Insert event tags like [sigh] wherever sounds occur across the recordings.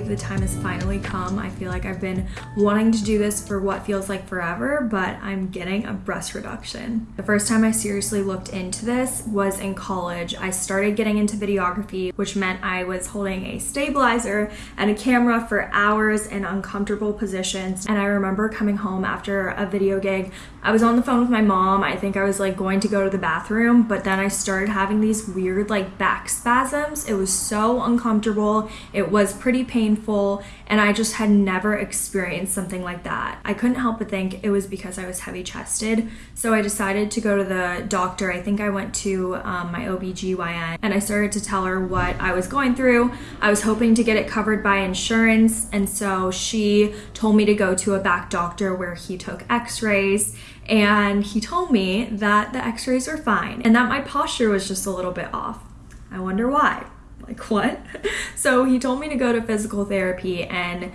breathe the time has finally come. I feel like I've been wanting to do this for what feels like forever, but I'm getting a breast reduction. The first time I seriously looked into this was in college. I started getting into videography, which meant I was holding a stabilizer and a camera for hours in uncomfortable positions. And I remember coming home after a video gig. I was on the phone with my mom. I think I was like going to go to the bathroom, but then I started having these weird like back spasms. It was so uncomfortable. It was pretty painful, and I just had never experienced something like that. I couldn't help but think it was because I was heavy chested. So I decided to go to the doctor. I think I went to um, my OBGYN and I started to tell her what I was going through. I was hoping to get it covered by insurance, and so she told me to go to a back doctor where he took x rays and he told me that the x rays were fine and that my posture was just a little bit off. I wonder why. Like, what? [laughs] so he told me to go to physical therapy and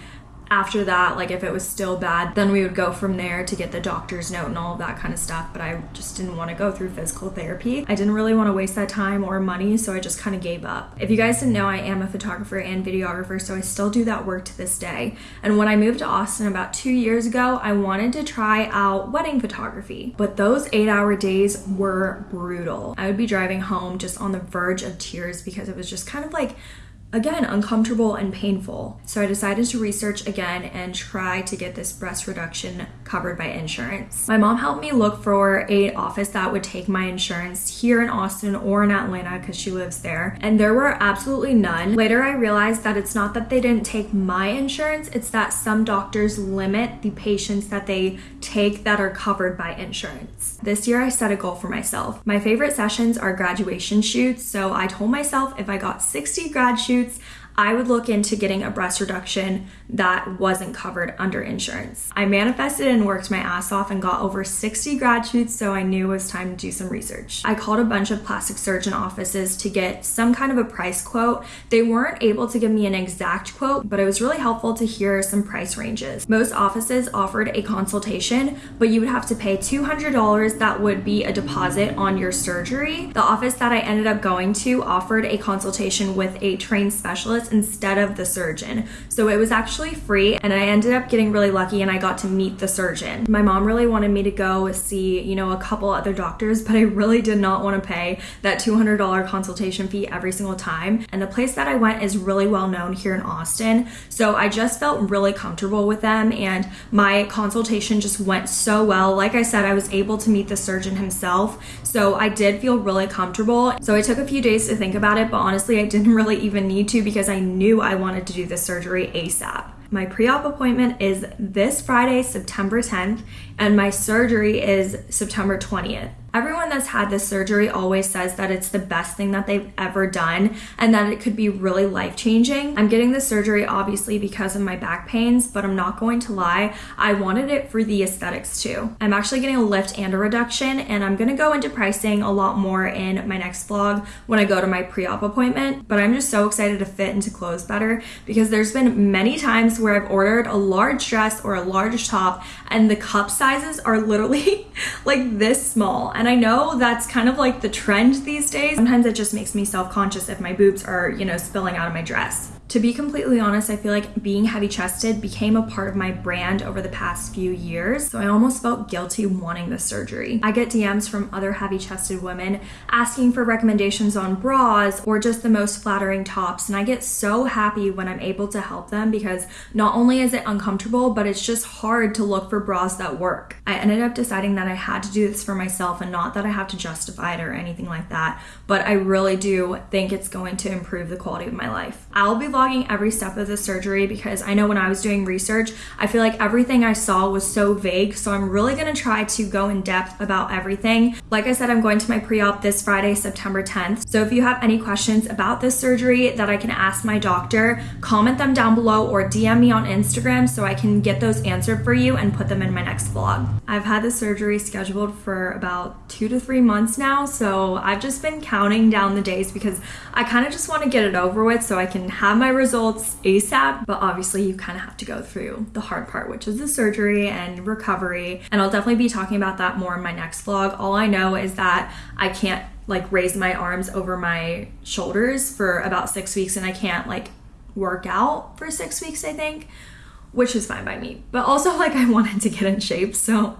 after that, like if it was still bad, then we would go from there to get the doctor's note and all of that kind of stuff. But I just didn't want to go through physical therapy. I didn't really want to waste that time or money, so I just kind of gave up. If you guys didn't know, I am a photographer and videographer, so I still do that work to this day. And when I moved to Austin about two years ago, I wanted to try out wedding photography, but those eight hour days were brutal. I would be driving home just on the verge of tears because it was just kind of like again, uncomfortable and painful. So I decided to research again and try to get this breast reduction covered by insurance. My mom helped me look for a office that would take my insurance here in Austin or in Atlanta because she lives there. And there were absolutely none. Later, I realized that it's not that they didn't take my insurance, it's that some doctors limit the patients that they take that are covered by insurance. This year, I set a goal for myself. My favorite sessions are graduation shoots. So I told myself if I got 60 grad shoots, I would look into getting a breast reduction that wasn't covered under insurance. I manifested and worked my ass off and got over 60 grad shoots, so I knew it was time to do some research. I called a bunch of plastic surgeon offices to get some kind of a price quote. They weren't able to give me an exact quote, but it was really helpful to hear some price ranges. Most offices offered a consultation, but you would have to pay $200 that would be a deposit on your surgery. The office that I ended up going to offered a consultation with a trained specialist instead of the surgeon. So it was actually free and I ended up getting really lucky and I got to meet the surgeon. My mom really wanted me to go see, you know, a couple other doctors, [laughs] but I really did not want to pay that $200 consultation fee every single time. And the place that I went is really well known here in Austin. So I just felt really comfortable with them and my consultation just went so well. Like I said, I was able to meet the surgeon himself. So I did feel really comfortable. So I took a few days to think about it, but honestly, I didn't [laughs] really even need to because I knew I wanted to do the surgery ASAP. My pre op appointment is this Friday, September 10th, and my surgery is September 20th. Everyone that's had this surgery always says that it's the best thing that they've ever done and that it could be really life changing. I'm getting this surgery obviously because of my back pains, but I'm not going to lie, I wanted it for the aesthetics too. I'm actually getting a lift and a reduction, and I'm gonna go into pricing a lot more in my next vlog when I go to my pre op appointment. But I'm just so excited to fit into clothes better because there's been many times where I've ordered a large dress or a large top, and the cup sizes are literally [laughs] like this small and I know that's kind of like the trend these days. Sometimes it just makes me self-conscious if my boobs are, you know, spilling out of my dress. To be completely honest, I feel like being heavy chested became a part of my brand over the past few years, so I almost felt guilty wanting the surgery. I get DMs from other heavy chested women asking for recommendations on bras or just the most flattering tops, and I get so happy when I'm able to help them because not only is it uncomfortable, but it's just hard to look for bras that work. I ended up deciding that I had to do this for myself and not that I have to justify it or anything like that, but I really do think it's going to improve the quality of my life. I'll be vlogging every step of the surgery because I know when I was doing research, I feel like everything I saw was so vague. So I'm really gonna try to go in depth about everything. Like I said, I'm going to my pre-op this Friday, September 10th. So if you have any questions about this surgery that I can ask my doctor, comment them down below or DM me on Instagram so I can get those answered for you and put them in my next vlog. I've had the surgery scheduled for about two to three months now. So I've just been counting down the days because I kind of just want to get it over with so I can have my results ASAP, but obviously you kind of have to go through the hard part, which is the surgery and recovery. And I'll definitely be talking about that more in my next vlog. All I know is that I can't like raise my arms over my shoulders for about six weeks and I can't like work out for six weeks, I think, which is fine by me. But also, [laughs] like, I wanted to get in shape. So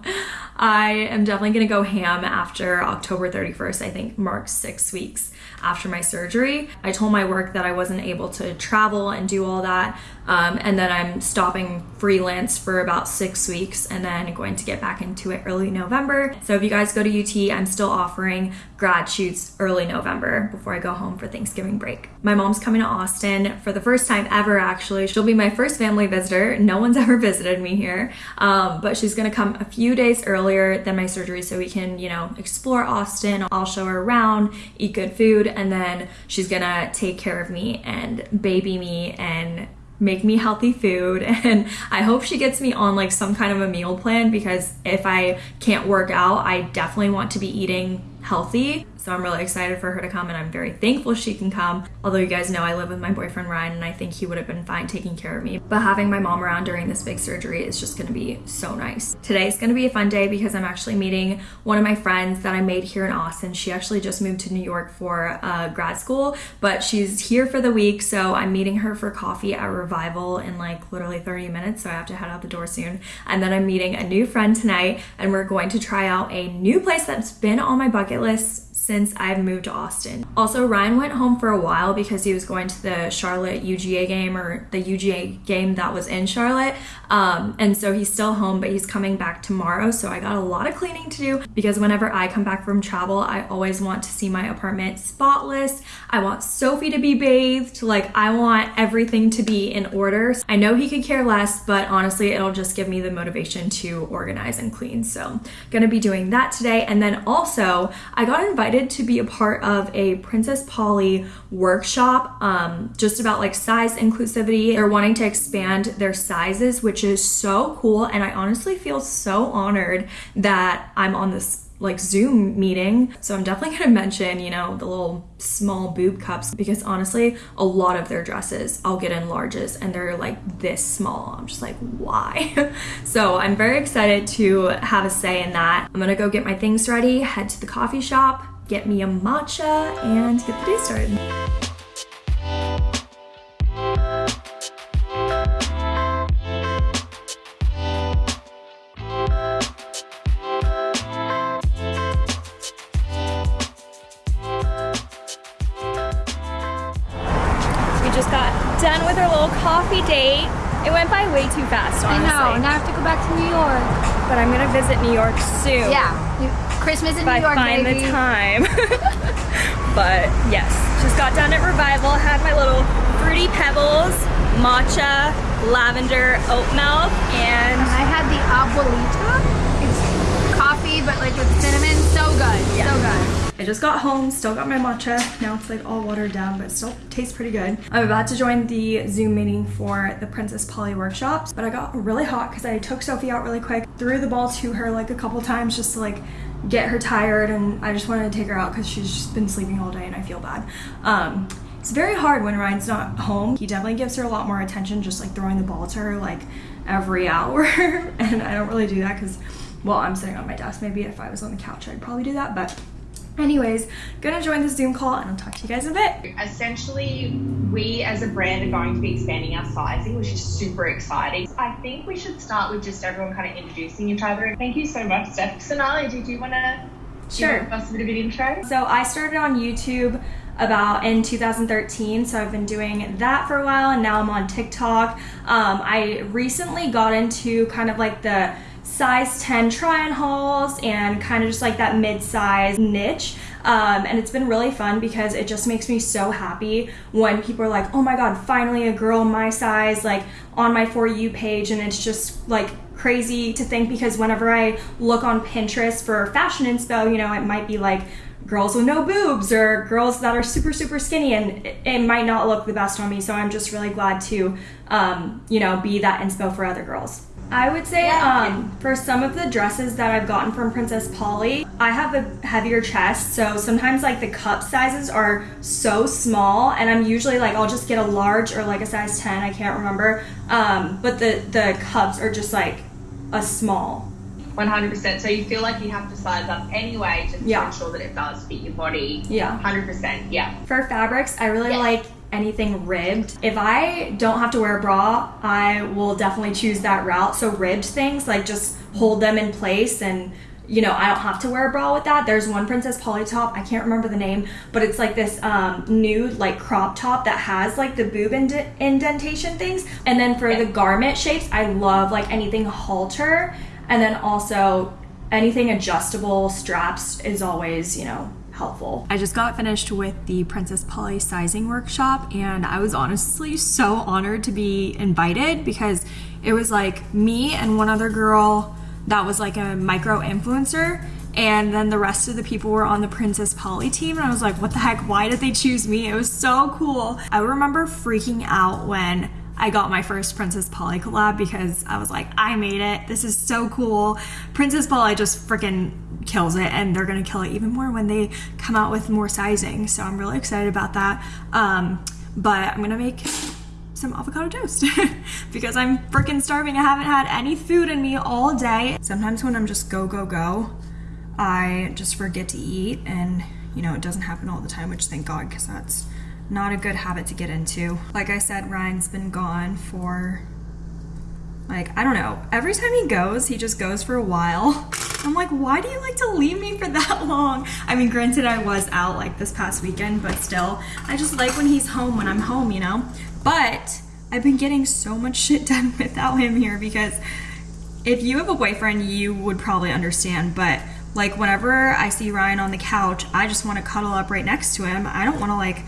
I am definitely gonna go ham after October 31st, I think marks six weeks after my surgery. I told my work that I wasn't able to travel and do all that, um, and then I'm stopping freelance for about six weeks and then going to get back into it early November. So if you guys go to UT, I'm still offering grad shoots early November before I go home for Thanksgiving break. My mom's coming to Austin for the first time ever, actually. She'll be my first family visitor. No one's [laughs] ever visited me here, um, but she's gonna come a few days earlier than my surgery so we can, you know, explore Austin. I'll show her around, eat good food, and then she's gonna take care of me and baby me and make me healthy food [laughs] and I hope she gets me on like some kind of a meal plan because if I can't work out, I definitely want to be eating healthy. So I'm really excited for her to come and I'm very thankful she can come. Although you guys know I live with my boyfriend Ryan and I think he would have been fine taking care of me. But having my mom around during this big surgery is just gonna be so nice. Today's gonna be a fun day because I'm actually meeting one of my friends that I made here in Austin. She actually just moved to New York for uh, grad school, but she's here for the week. So I'm meeting her for coffee at Revival in like literally 30 minutes. So I have to head out the door soon. And then I'm meeting a new friend tonight and we're going to try out a new place that's been on my bucket list since I've moved to Austin. Also, Ryan went home for a while because he was going to the Charlotte UGA game or the UGA game that was in Charlotte. Um, and so he's still home, but he's coming back tomorrow. So I got a lot of cleaning to do because whenever I come back from travel, I always want to see my apartment spotless. I want Sophie to be bathed. Like, I want everything to be in order. I know he could care less, but honestly, it'll just give me the motivation to organize and clean. So, gonna be doing that today. And then also, I got invited excited to be a part of a Princess Polly workshop um, just about like size inclusivity. They're wanting to expand their sizes, which is so cool. And I honestly feel so honored that I'm on this like Zoom meeting. So I'm definitely gonna mention, you know, the little small boob cups because honestly, a lot of their dresses I'll get in larges and they're like this small. I'm just like, why? [laughs] so I'm very excited to have a say in that. I'm gonna go get my things ready, head to the coffee shop, get me a matcha, and get the day started. We just got done with our little coffee date. It went by way too fast, honestly. I know. Now I have to go back to New York. But I'm gonna visit New York soon. Yeah. Christmas in New York, find baby. the time. [laughs] but yes, just got done at Revival. Had my little fruity pebbles, matcha, lavender, oat milk, and I had the abuelita. It's coffee, but like with cinnamon. So good. Yeah. So good. I just got home, still got my matcha. Now it's like all watered down, but still tastes pretty good. I'm about to join the Zoom meeting for the Princess Polly workshops, but I got really hot because I took Sophie out really quick, threw the ball to her like a couple times just to like get her tired, and I just wanted to take her out because she's just been sleeping all day and I feel bad. Um, it's very hard when Ryan's not home. He definitely gives her a lot more attention, just like throwing the ball to her like every [laughs] hour, and I don't really do that because, well, I'm sitting on my desk. Maybe if I was on the couch, I'd probably do that, but Anyways, gonna join the Zoom call and I'll talk to you guys in a bit. Essentially, we as a brand are going to be expanding our sizing, which is super exciting. I think we should start with just everyone kind of introducing each other. Thank you so much, Steph. Sonali, did you want to Sure. give us a bit of an intro? So I started on YouTube about in 2013 so i've been doing that for a while and now i'm on tiktok um, i recently got into kind of like the size 10 try on hauls and kind of just like that mid-size niche. Um, and it's been really fun because it just makes me so happy when people are like oh my god finally a girl my size like on my for you page. And it's just like crazy to think because whenever i look on pinterest for fashion inspo you know it might be like girls with no boobs or girls that are super super skinny and it, it might not look the best on me so i'm just really glad to um, you know be that inspo for other girls I would say um, for some of the dresses that I've gotten from Princess Polly, I have a heavier chest, so sometimes like the cup sizes are so small, and I'm usually like I'll just get a large or like a size 10, I can't remember, um, but the the cups are just like a small. 100%. So you feel like you have to size up anyway just Yeah. to ensure that it does fit your body. Yeah. 100%. Yeah. For fabrics, I really like anything ribbed. If I don't have to wear a bra, I will definitely choose that route. So ribbed things, like just hold them in place and you know, I don't have to wear a bra with that. There's one Princess Polly top, I can't remember the name, but it's like this um, nude, like crop top that has like the boob ind- indentation things. And then for the garment shapes, I love like anything halter. And then also anything adjustable straps is always, you know, helpful. I just got finished with the Princess Polly sizing workshop and I was honestly so honored to be invited because it was like me and one other girl that was like a micro influencer and then the rest of the people were on the Princess Polly team and I was like what the heck? Why did they choose me? It was so cool. I remember freaking out when I got my first Princess Polly collab because I was like I made it this is so cool Princess Polly just freaking kills it and they're gonna kill it even more when they come out with more sizing so I'm really excited about that um, but I'm gonna make some avocado toast [laughs] because I'm freaking starving. I haven't had any food in me all day. Sometimes when I'm just go, go, go, I just forget to eat and you know, it doesn't happen all the time, which thank God, because that's not a good habit to get into. Like I said, Ryan's been gone for like, I don't know. Every time he goes, he just goes for a while. [laughs] I'm like, why do you like to leave me for that [laughs] long? I mean, granted, I was out like this past weekend, but still, I just like when he's home when I'm home, you know? But I've been getting so much [laughs] shit done without him here because if you have a boyfriend, you would probably understand. But like whenever I see Ryan on the couch, I just want to cuddle up right next to him. I don't want to like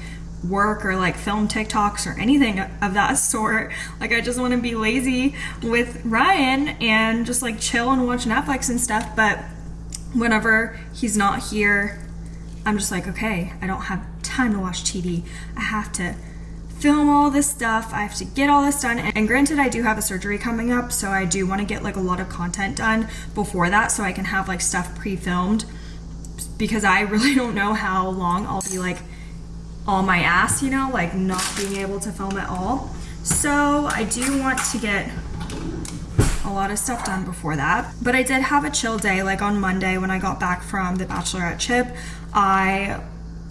work or like film TikToks or anything of that sort. Like I just want to be lazy with Ryan and just like chill and watch Netflix and stuff. But whenever he's not here, I'm just like, okay, I don't have time to watch TV. I have to film all this stuff. I have to get all this done. And granted, I do have a surgery coming up, so I do want to get like a lot of content done before that so I can have like stuff pre-filmed because I [laughs] really don't know how long I'll be like on my ass, you know, like not being able to film at all. So I do want to get a lot of stuff done before that. But I did have a chill day, like on Monday when I got back from the Bachelorette chip. I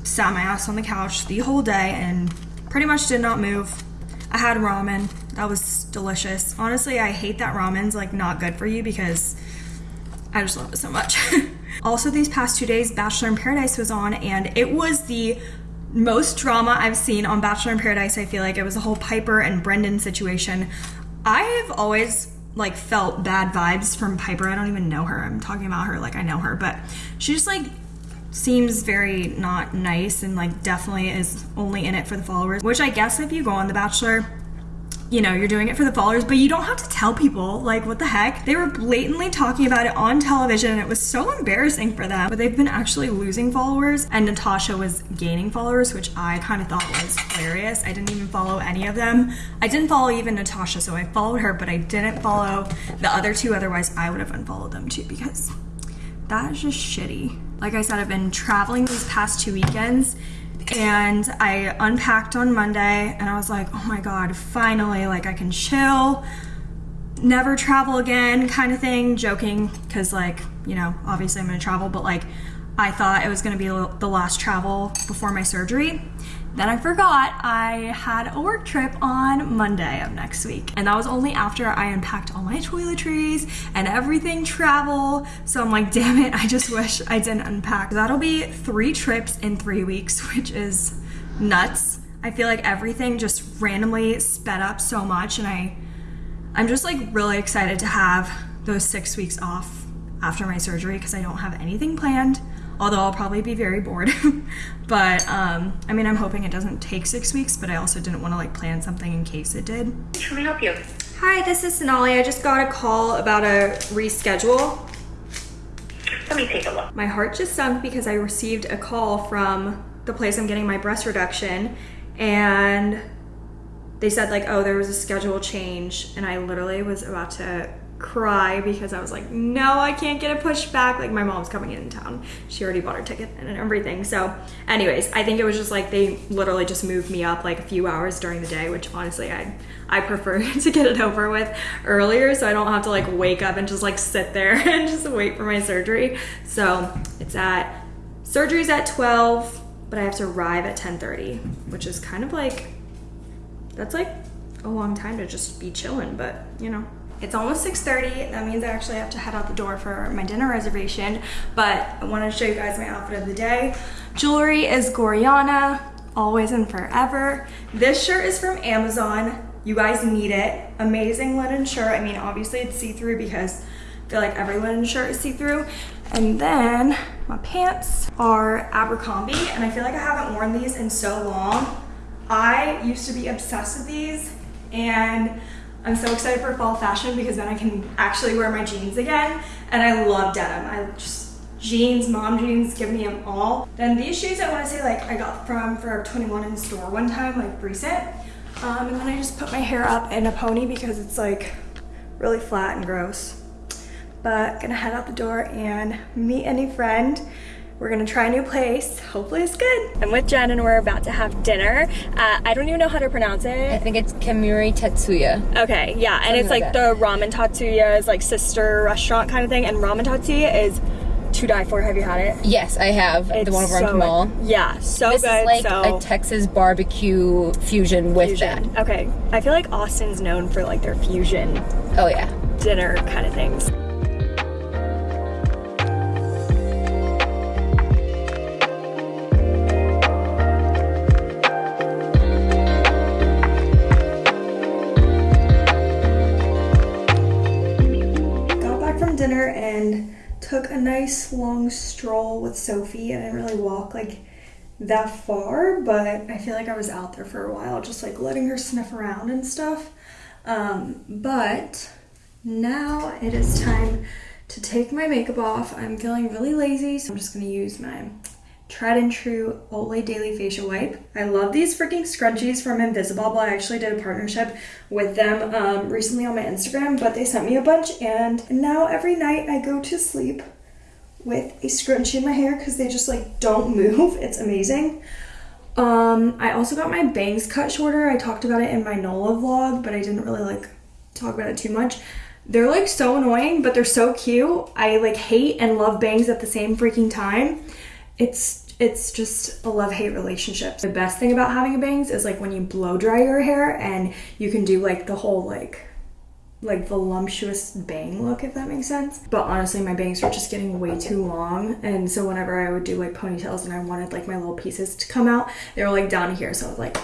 sat my ass on the couch the whole day and pretty much did not move. I had ramen. That was delicious. Honestly, I hate that ramen's like not good for you because I just love it so much. [laughs] also, these past two days, Bachelor in Paradise was on, and it was the most drama I've seen on Bachelor in Paradise. I feel like it was a whole Pieper and Brendan situation. I have always like felt bad vibes from Pieper. I don't even know her. I'm talking about her like I know her, but she just like seems very not nice and like definitely is only in it for the followers. Which I guess if you go on The Bachelor, you know, you're doing it for the followers, but you don't have to tell people. Like, what the heck? They were blatantly talking about it on television and it was so embarrassing for them. But they've been actually losing followers and Natasha was gaining followers, which I kind of thought was hilarious. I didn't even follow any of them. I didn't follow even Natasha, so I followed her, but I didn't follow the other two. Otherwise, I would have unfollowed them too because that is just shitty. Like I said, I've been traveling these past two weekends and I unpacked on Monday and I was like, oh my God, finally, like I can chill, never travel again kind of thing, joking, because like, you know, obviously I'm gonna travel, but like I thought it was gonna be the last travel before my surgery. Then I forgot I had a work trip on Monday of next week. And that was only after I unpacked all my toiletries and everything travel. So I'm like, damn it, I just [laughs] wish I didn't unpack. That'll be three trips in three weeks, which is nuts. I feel like everything just randomly sped up so much and I I'm just like really excited to have those six weeks off after my surgery because I don't have anything planned although I'll probably be very bored. [laughs] but um, I mean, I'm hoping it doesn't take six weeks, but I also didn't want to like plan something in case it did. Can I help you? Hi, this is Sonali. I just got a call about a reschedule. Let me take a look. My heart just sunk because I received a call from the place I'm getting my breast reduction and they said like, oh, there was a schedule change and I literally was about to cry because I was like, no, I can't get it pushed back. Like my mom's coming in town. She already bought her ticket and everything. So anyways, I think it was just like they literally just moved me up like a few hours during the day, which honestly I I prefer [laughs] to get it over with earlier so I don't have to like wake up and just like sit there [laughs] and just wait for my surgery. So it's at surgery's at 12, but I have to arrive at 10:30, which is kind of like that's like a long time to just be chilling, but you know. It's almost 6.30. That means I actually have to head out the door for my dinner reservation, but I wanted to show you guys my outfit of the day. Jewelry is Gorjana, always and forever. This shirt is from Amazon. You guys need it. Amazing linen shirt. I mean, obviously it's see-through because I feel like every linen shirt is see-through. And then my pants are Abercrombie, and I feel like I haven't worn these in so long. I used to be obsessed with these, and I'm so excited for fall fashion because then I can actually wear my jeans again. And I love denim. I just, jeans, mom jeans, give me them all. Then these shoes I want to say like I got from Forever 21 in the store one time, like recent. Um, and then I just put my hair up in a pony because it's like really flat and gross. But gonna head out the door and meet any friend. We're gonna try a new place. Hopefully it's good. I'm with Jen and we're about to have dinner. Uh, I don't even know how to pronounce it. I think it's Kemuri Tatsuya. Okay, yeah, and it's like like the Ramen Tatsuya's like sister restaurant kind of thing. And Ramen Tatsuya is to die for. Have you had it? Yes, I have It's the one over so on Kamal. good. Yeah, so This good. is like so a Texas barbecue fusion with fusion. Okay, I feel like Austin's known for like their fusion. Oh yeah. dinner kind of things. Dinner and took a nice long stroll with Sophie. I didn't really walk like that far, but I feel like I was out there for a while, just like letting her sniff around and stuff. Um, but now it is time to take my makeup off. I'm feeling really lazy, so I'm just gonna use my tried and true Olay Daily Facial Wipe. I love these freaking scrunchies from Invisibobble. I actually did a partnership with them um, recently on my Instagram, but they sent me a bunch, and now every night I go to sleep with a scrunchie in my hair because they just like don't [laughs] move. It's amazing. Um, I also got my bangs cut shorter. I talked about it in my NOLA vlog, but I didn't really like talk about it too much. They're like so annoying, but they're so cute. I like hate and love bangs at the same freaking time. It's it's just a love-hate relationship. The best thing about having bangs is like when you blow dry your hair and you can do like the whole like like voluptuous bang look if that makes sense but honestly my bangs were just getting way too long and so whenever i would do like ponytails and i wanted like my little pieces to come out they were like down here so i was like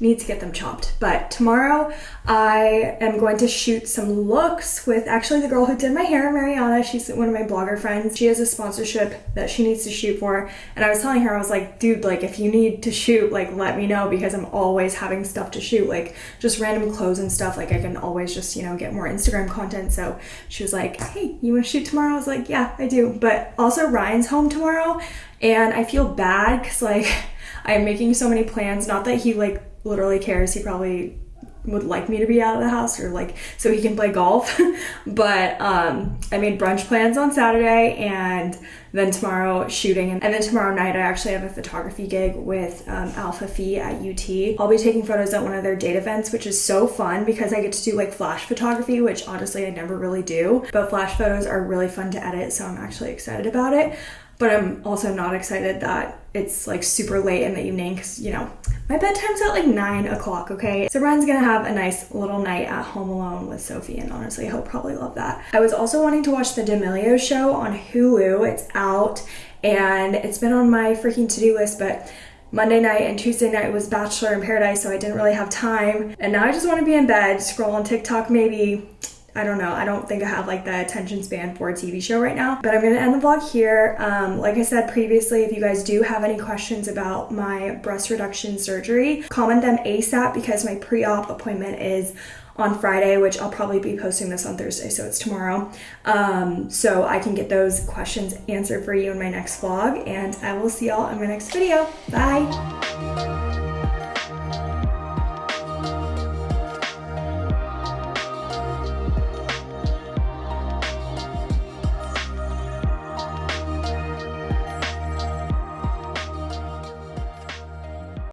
need to get them chopped but tomorrow i am going to shoot some looks with actually the girl who did my hair mariana. She's one of my blogger friends. She has a sponsorship that she needs to shoot for. And i was telling her i was like dude like if you need to shoot like let me know because i'm always having stuff to shoot like just random clothes and stuff. Like i can always just you know get more instagram content. So she was like hey you want to shoot tomorrow? I was like yeah i do. But also ryan's home tomorrow and i feel bad because like [laughs] i'm making so many plans. Not that he like literally cares. He probably would like me to be out of the house or like so he can play golf. [laughs] But um i made brunch plans on saturday and then tomorrow shooting. And then tomorrow night i actually have a photography gig with um, alpha phi at ut i'll be taking photos at one of their date events which is so fun because i get to do like flash photography which honestly i never really do. But flash photos are really fun to edit so i'm actually excited about it but I'm also not excited that it's like super late in the evening because you know my bedtime's at like nine o'clock. Okay, so Ryan's gonna have a nice little night at home alone with Sophie, and honestly, he'll probably love that. I was also wanting to watch the D'Amelio show on Hulu. It's out, and it's been on my freaking to-do list, but. Monday night and Tuesday night was Bachelor in Paradise, so I didn't really have time. And now I just want to be in bed, scroll on TikTok maybe, I don't know. I don't think I have like the attention span for a TV show right now. But I'm gonna end the vlog here. Um, like I said previously, if you guys do have any questions about my breast reduction surgery, comment them ASAP because my pre-op appointment is on Friday, which I'll probably be posting this on Thursday, so it's tomorrow. Um, so I can get those questions answered for you in my next vlog, and I will see y'all in my next video. Bye!